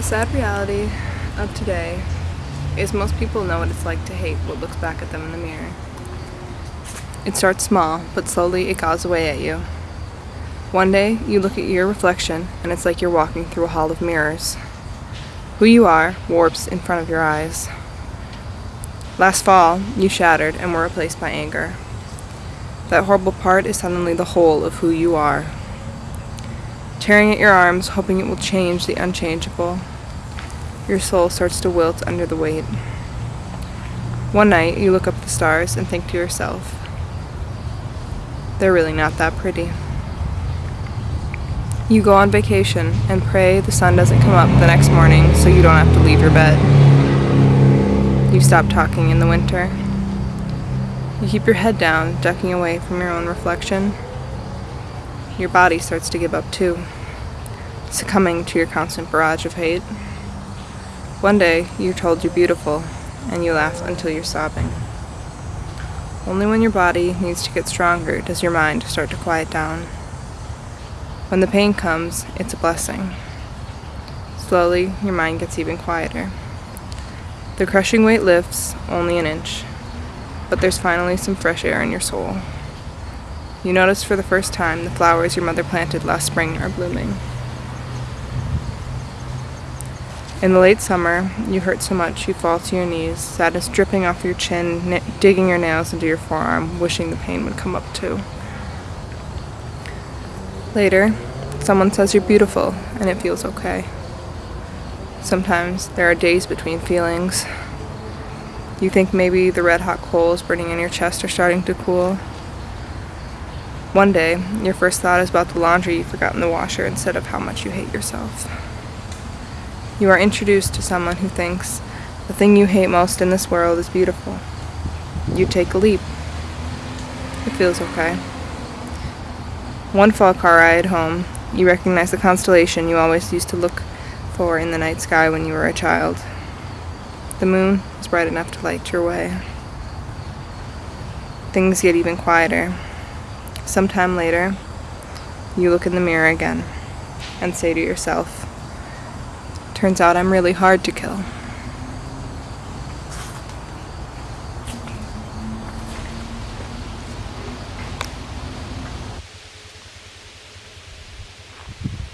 The sad reality of today is most people know what it's like to hate what looks back at them in the mirror. It starts small, but slowly it gnaws away at you. One day, you look at your reflection, and it's like you're walking through a hall of mirrors. Who you are warps in front of your eyes. Last fall, you shattered and were replaced by anger. That horrible part is suddenly the whole of who you are. Tearing at your arms, hoping it will change the unchangeable, your soul starts to wilt under the weight. One night, you look up at the stars and think to yourself, they're really not that pretty. You go on vacation and pray the sun doesn't come up the next morning so you don't have to leave your bed. You stop talking in the winter. You keep your head down, ducking away from your own reflection. Your body starts to give up too, succumbing to your constant barrage of hate. One day, you're told you're beautiful, and you laugh until you're sobbing. Only when your body needs to get stronger does your mind start to quiet down. When the pain comes, it's a blessing. Slowly, your mind gets even quieter. The crushing weight lifts only an inch, but there's finally some fresh air in your soul. You notice for the first time the flowers your mother planted last spring are blooming. In the late summer, you hurt so much you fall to your knees, sadness dripping off your chin, digging your nails into your forearm, wishing the pain would come up too. Later, someone says you're beautiful, and it feels okay. Sometimes there are days between feelings. You think maybe the red hot coals burning in your chest are starting to cool. One day, your first thought is about the laundry you forgot in the washer instead of how much you hate yourself. You are introduced to someone who thinks the thing you hate most in this world is beautiful. You take a leap. It feels okay. One fall car ride home, you recognize the constellation you always used to look for in the night sky when you were a child. The moon is bright enough to light your way. Things get even quieter. Sometime later, you look in the mirror again and say to yourself, Turns out I'm really hard to kill.